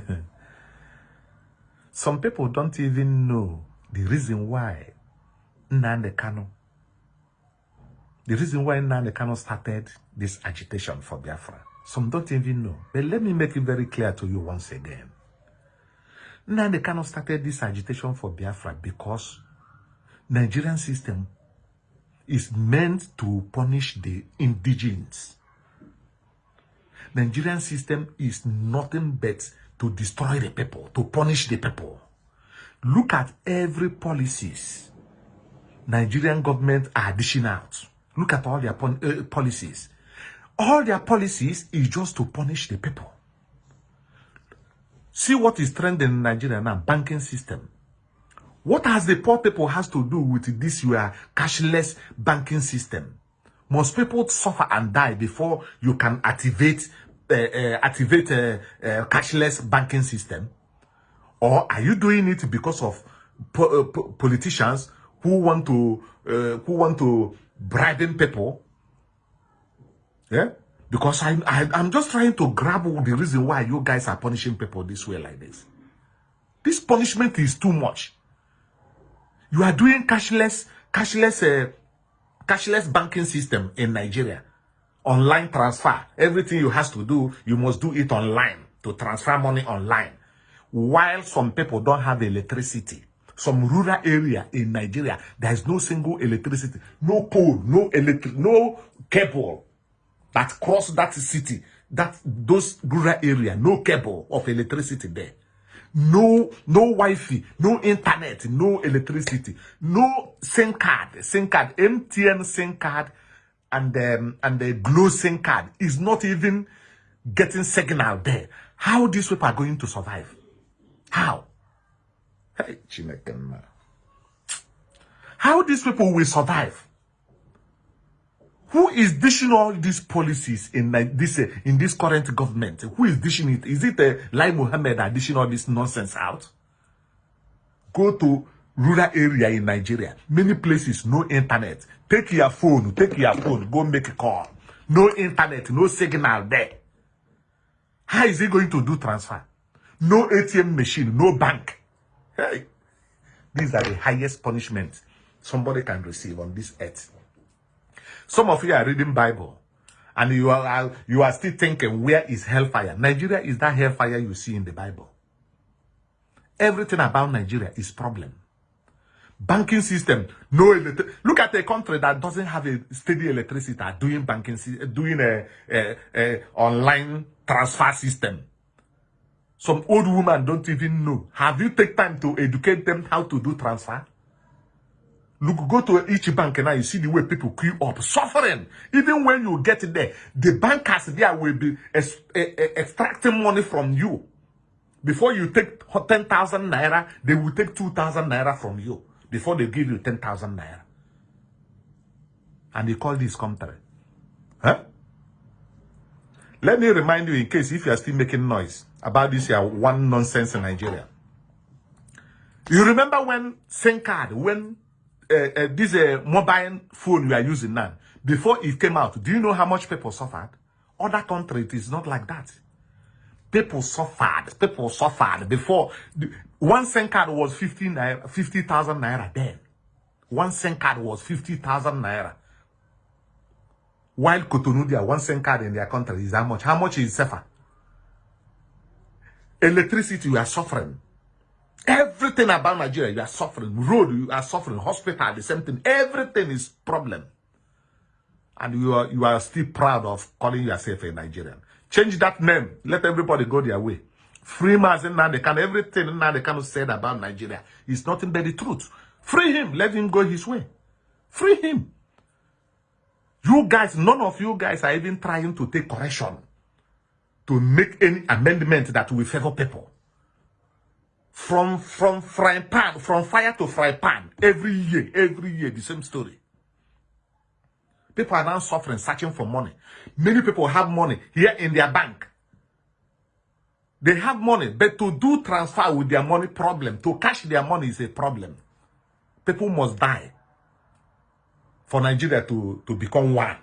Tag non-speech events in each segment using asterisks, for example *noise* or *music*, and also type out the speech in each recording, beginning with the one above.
*laughs* Some people don't even know the reason why Nnamdi Kanu, the reason why Nnamdi Kanu started this agitation for Biafra. Some don't even know. But let me make it very clear to you once again. Nnamdi Kanu started this agitation for Biafra because Nigerian system is meant to punish the indigenous. Nigerian system is nothing but to destroy the people, to punish the people. Look at every policies Nigerian government are dishing out. Look at all their uh, policies. All their policies is just to punish the people. See what is trending in Nigeria now, banking system. What has the poor people has to do with this your cashless banking system? Most people suffer and die before you can activate uh, uh, activate a, a cashless banking system? Or are you doing it because of po uh, po politicians who want to uh, who want to bribe people? Yeah, because I, I I'm just trying to grab the reason why you guys are punishing people this way like this. This punishment is too much. You are doing cashless cashless uh, cashless banking system in Nigeria online transfer. Everything you has to do, you must do it online to transfer money online. While some people don't have electricity, some rural area in Nigeria, there is no single electricity, no pole, no electric, no cable that cross that city, that those rural area, no cable of electricity there. No, no Wi-Fi, no internet, no electricity, no SIM card, SIM card, MTN SIM card, and um, and the Glo SIM card is not even getting signal there. How these people are going to survive? How? Hey, How these people will survive? Who is dishing all these policies in this uh, in this current government? Who is dishing it? Is it uh, Lai Mohammed dishing all this nonsense out? Go to rural area in Nigeria. Many places, no internet. Take your phone, take your phone, go make a call. No internet, no signal there. How is he going to do transfer? No ATM machine, no bank. Hey, these are the highest punishments somebody can receive on this earth. Some of you are reading Bible and you are you are still thinking, where is hellfire? Nigeria is that hellfire you see in the Bible. Everything about Nigeria is problem banking system no look at a country that doesn't have a steady electricity doing banking uh, doing a, a, a online transfer system. Some old woman don't even know. Have you take time to educate them how to do transfer? Look go to each bank and now you see the way people queue up suffering. Even when you get there the bankers there will be extracting money from you. Before you take 10,000 naira they will take 2,000 naira from you before they give you 10,000 naira. And they call this country. Huh? Let me remind you in case if you are still making noise about this here one nonsense in Nigeria. You remember when SIM card, when uh, uh, this uh, mobile phone we are using now, before it came out, do you know how much people suffered? Other countries, it is not like that. People suffered. People suffered before. One SIM card was 50,000 naira, 50, naira then. One SIM card was 50,000 naira. While Cotonou, one SIM card in their country is how much? How much is CFA? Electricity, you are suffering. Everything about Nigeria, you are suffering. Road, you are suffering. Hospital, the same thing. Everything is problem. And you are, you are still proud of calling yourself a Nigerian. Change that name. Let everybody go their way. Freeman and Nnamdi Kanu, everything Nnamdi Kanu said about Nigeria is nothing but the truth. Free him. Let him go his way. Free him. You guys, none of you guys are even trying to take correction to make any amendment that will favor people. From from frying pan, from fire to fry pan, every year, every year, the same story. People are now suffering, searching for money. Many people have money here in their bank. They have money, but to do transfer with their money problem, to cash their money is a problem. People must die for Nigeria to, to become one.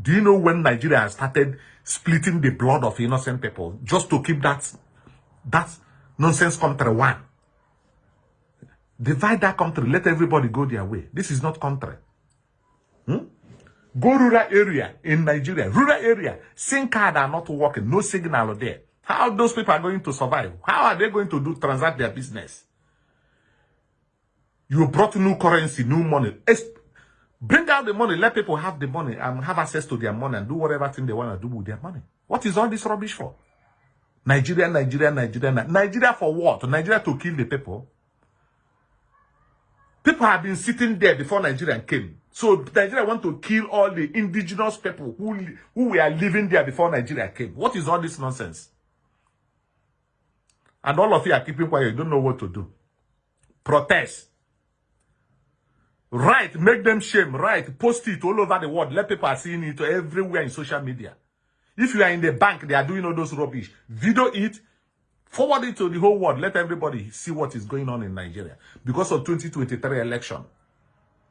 Do you know when Nigeria started splitting the blood of innocent people just to keep that That nonsense country one. Divide that country. Let everybody go their way. This is not country. Go rural area in Nigeria. Rural area. SIM card are not working. No signal there. How those people are going to survive? How are they going to do transact their business? You brought new currency, new money. Bring out the money. Let people have the money and have access to their money and do whatever thing they want to do with their money. What is all this rubbish for? Nigeria, Nigeria, Nigeria, Nigeria for what? Nigeria to kill the people? People have been sitting there before Nigeria came. So Nigeria want to kill all the indigenous people who, who were living there before Nigeria came. What is all this nonsense? And all of you are keeping quiet. You don't know what to do. Protest. Right. Make them shame. Right. Post it all over the world. Let people are seeing it everywhere in social media. If you are in the bank, they are doing all those rubbish. Video it. Forward it to the whole world. Let everybody see what is going on in Nigeria. Because of 2023 election.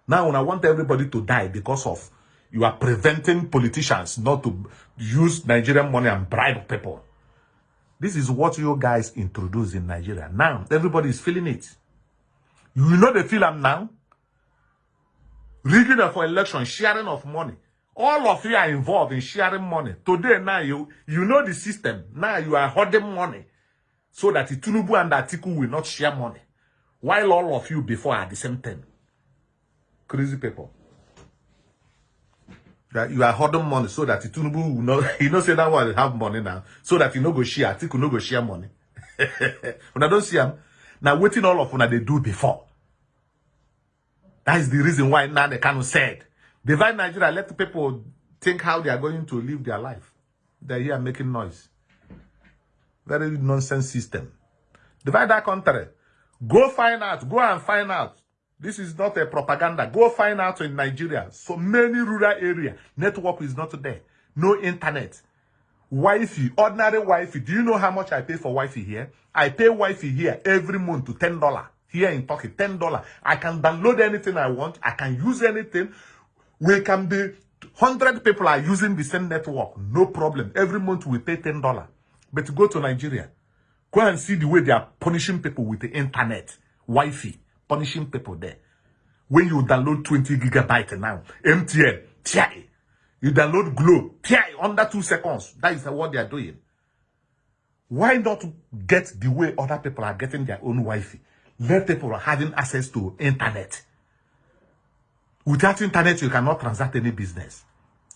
Now, I want everybody to die because of you are preventing politicians not to use Nigerian money and bribe people. This is what you guys introduced in Nigeria. Now, everybody is feeling it. You know the film now? Rigging for election, sharing of money. All of you are involved in sharing money. Today, now, you, you know the system. Now, you are hoarding money so that Tunubu and Atiku will not share money. While all of you before are the same thing. Crazy people. That you are holding money so that Tunubu will not, *laughs* you know, say that one have money now, so that you no go share, Atiku no go share money. *laughs* when I don't see them, now waiting all of what they do before. That is the reason why kind of said, divide Nigeria, let the people think how they are going to live their life. They're here making noise. Very nonsense system. Divide that country. Go find out. Go and find out. This is not a propaganda. Go find out in Nigeria. So many rural area. Network is not there. No internet. Wi-Fi. Ordinary Wi-Fi. Do you know how much I pay for Wi-Fi here? I pay Wi-Fi here every month to $10. Here in Turkey, $10. I can download anything I want. I can use anything. We can be 100 people are using the same network. No problem. Every month we pay $10. But go to Nigeria. Go and see the way they are punishing people with the internet, Wi-Fi, punishing people there. When you download 20 gigabyte now, MTN, TI, you download Glo, TI, under two seconds. That is what they are doing. Why not get the way other people are getting their own Wi-Fi? Let people are having access to internet. Without internet, you cannot transact any business.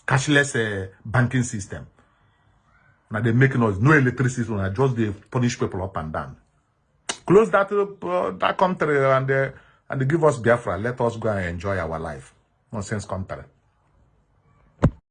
Cashless uh, banking system. Now they make noise. No electricity. Now just they punish people up and down. Close that uh, that country and uh, and they give us Biafra. Let us go and enjoy our life. Nonsense country.